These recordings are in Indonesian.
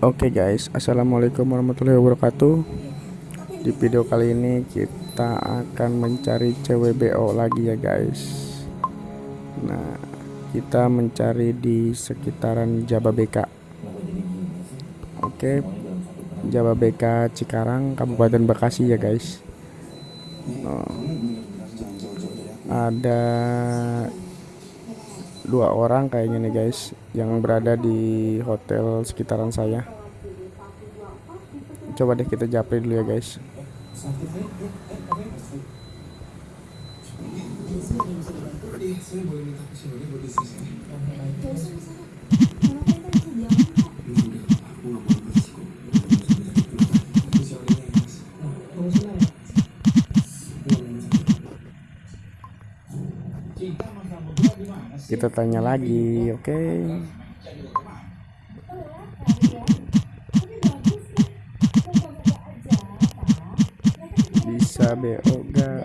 Oke guys, assalamualaikum warahmatullahi wabarakatuh. Di video kali ini kita akan mencari CWBO lagi ya guys. Nah, kita mencari di sekitaran Jababeka. Oke, Jababeka Cikarang, Kabupaten Bekasi ya guys. Oh, ada dua orang kayaknya nih guys yang berada di hotel sekitaran saya. Coba deh kita japri dulu ya guys kita tanya lagi oke okay? bisa BO gak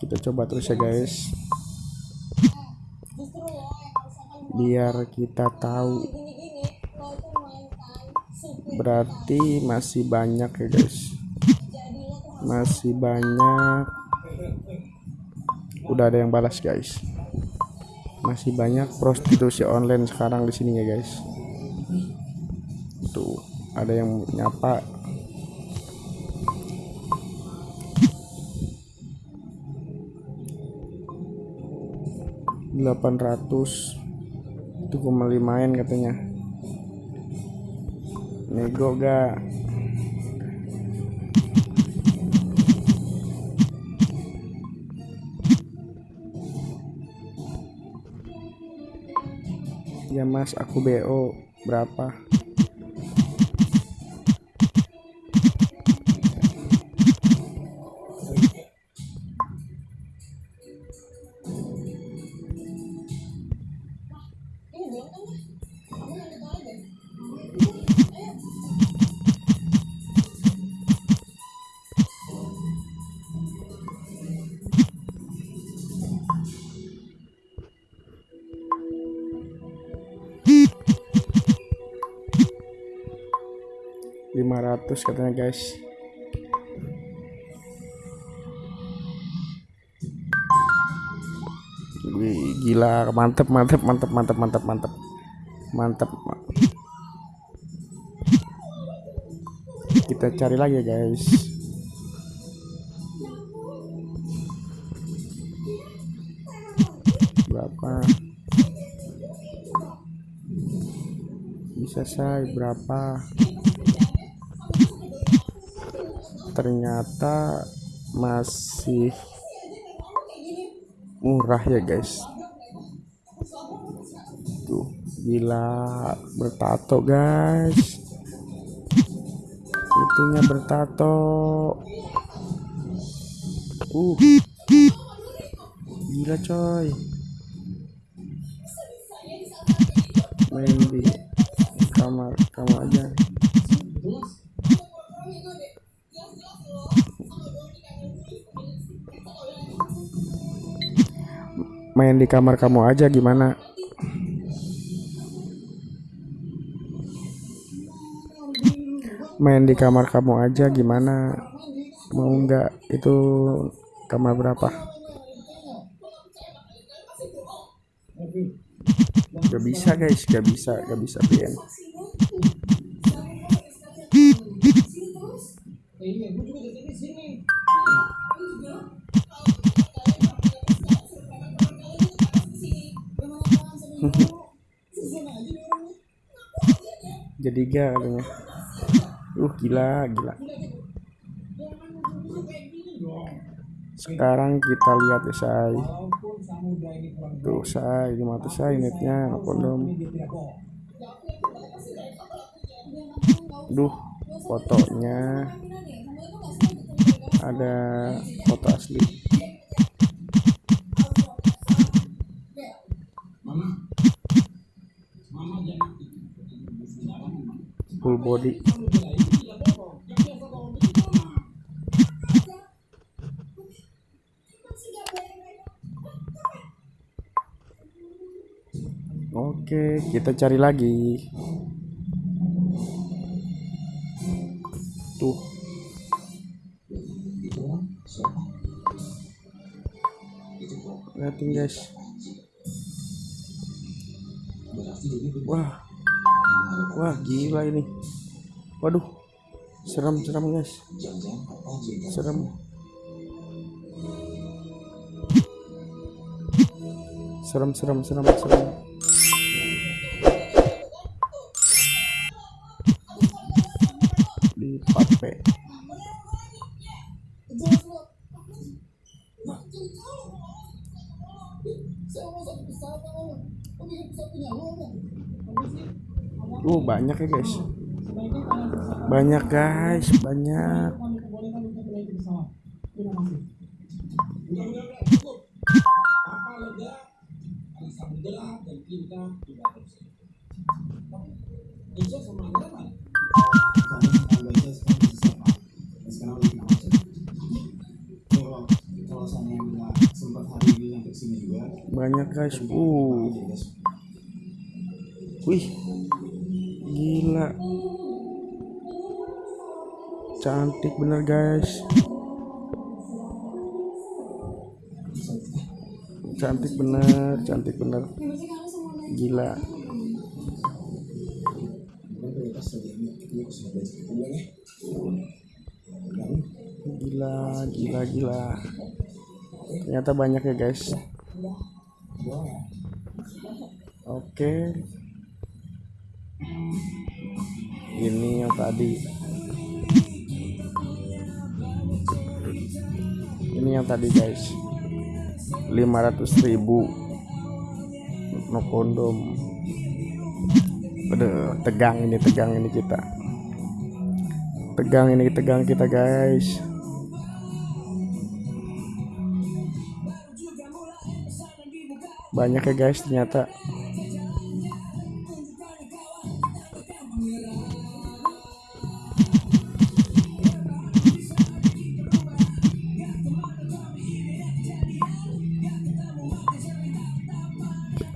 kita coba terus ya guys. Biar kita tahu. berarti masih banyak ya guys. Masih banyak. udah ada yang balas guys. Masih banyak prostitusi online sekarang di sini ya guys. Tuh ada yang nyapa 800 itu cuma limain katanya. Nego gak? Ya mas aku BO berapa 500 katanya guys. Wih, gila. Mantep mantep mantep mantep mantep mantep. Mantep kita cari lagi guys. Berapa? Bisa saya berapa ternyata masih murah ya guys. Tuh gila bertato guys. Itunya bertato. Uh. Gila coy. Main di kamar kamu aja main di kamar kamu aja gimana? Main di kamar kamu aja gimana? Mau nggak? Itu kamar berapa? Gak bisa guys. Gak bisa gak bisa BN gak katanya. Uh gila gila. Sekarang kita lihat ya say tuh say tuh say netnya kondom duh fotonya. Ada foto asli full body Oke, kita cari lagi. Tuh. Lihatin guys. Wah. Wah, gila ini. Waduh. Serem-serem guys. Serem. Serem, serem, serem, serem. Di pape. Uh, banyak ya guys. Banyak guys, banyak. Banyak guys. Uh. Wih. Cantik bener guys. Cantik bener, cantik bener. Gila. Gila, gila, gila. Ternyata banyak ya guys. Oke. Ini yang tadi. Ini yang tadi guys. 500.000 no kondom. Aduh, tegang ini, tegang ini kita. Tegang ini, tegang kita guys. Banyak ya guys ternyata.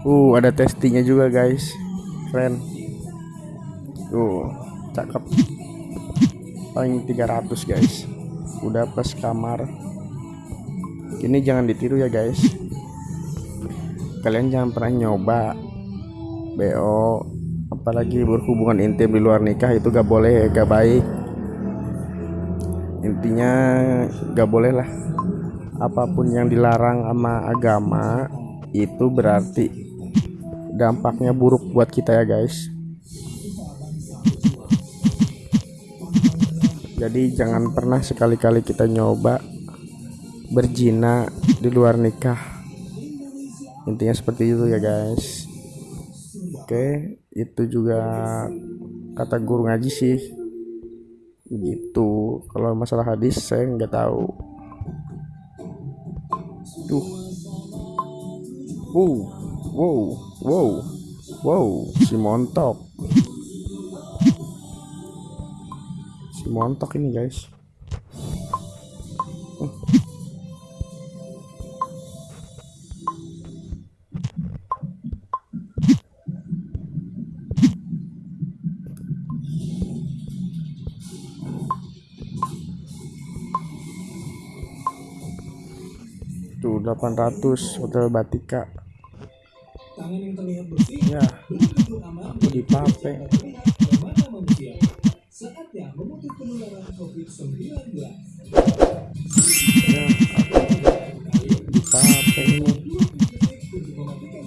Uh, ada testingnya juga guys. Keren. Tuh, cakep. Paling 300 guys. Udah plus kamar. Ini jangan ditiru ya guys. Kalian jangan pernah nyoba BO apalagi berhubungan intim di luar nikah itu gak boleh gak baik intinya gak boleh lah apa pun yang dilarang sama agama itu berarti dampaknya buruk buat kita ya guys. Jadi jangan pernah sekali-kali kita nyoba berzina di luar nikah. Intinya seperti itu ya guys. Oke itu juga kata guru ngaji sih. Gitu. Kalau masalah hadis saya nggak tahu. Tuh wow wow wow wow si montok. Si montok ini guys. Tuh 800 hotel Batika Tangan yang terlihat bersih ya. aman aku manusia. Saatnya memutus penularan COVID-19. ya aku ini untuk mematikan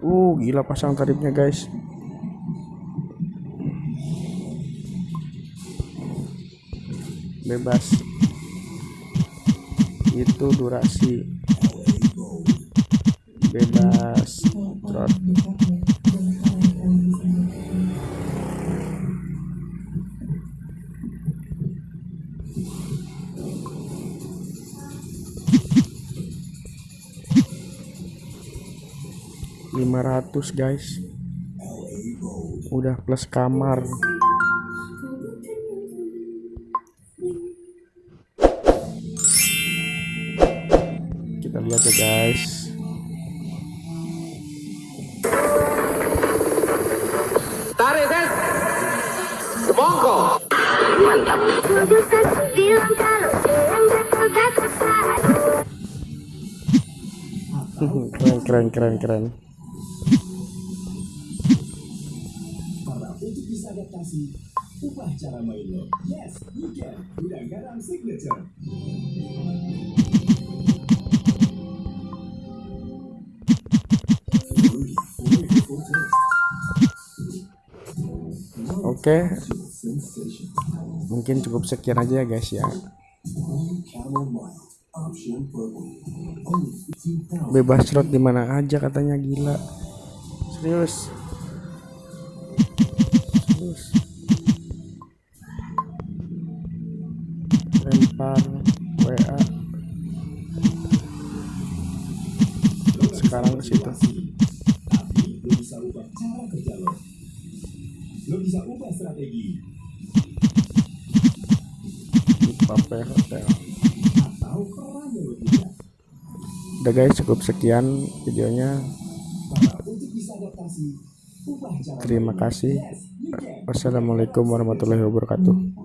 uh gila pasang tarifnya guys. Bebas. Itu durasi. Bebas. Trot. Lima ratus guys udah plus kamar kita lihat ya guys Tarik, Ses. Semongko. Keren keren keren adaptasi, ubah cara main lo. Yes, you can. Gudang garam signature. oke mungkin cukup sekian aja ya guys ya bebas slot di mana aja katanya gila serius serius lempar WA sekarang ke situ lo bisa ubah cara kerja lo. Lo bisa ubah strategi di Pape Hotel udah guys cukup sekian videonya terima kasih. Wassalamualaikum warahmatullahi wabarakatuh